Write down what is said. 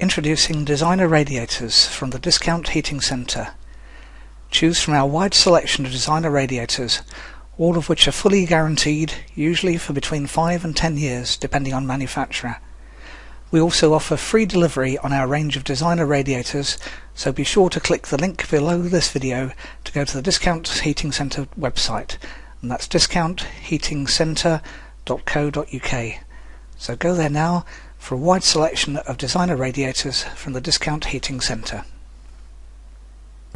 Introducing designer radiators from the Discount Heating Centre. Choose from our wide selection of designer radiators, all of which are fully guaranteed, usually for between 5 and 10 years depending on manufacturer. We also offer free delivery on our range of designer radiators, so be sure to click the link below this video to go to the Discount Heating Centre website, and that's discountheatingcentre.co.uk. So go there now for a wide selection of designer radiators from the Discount Heating Centre.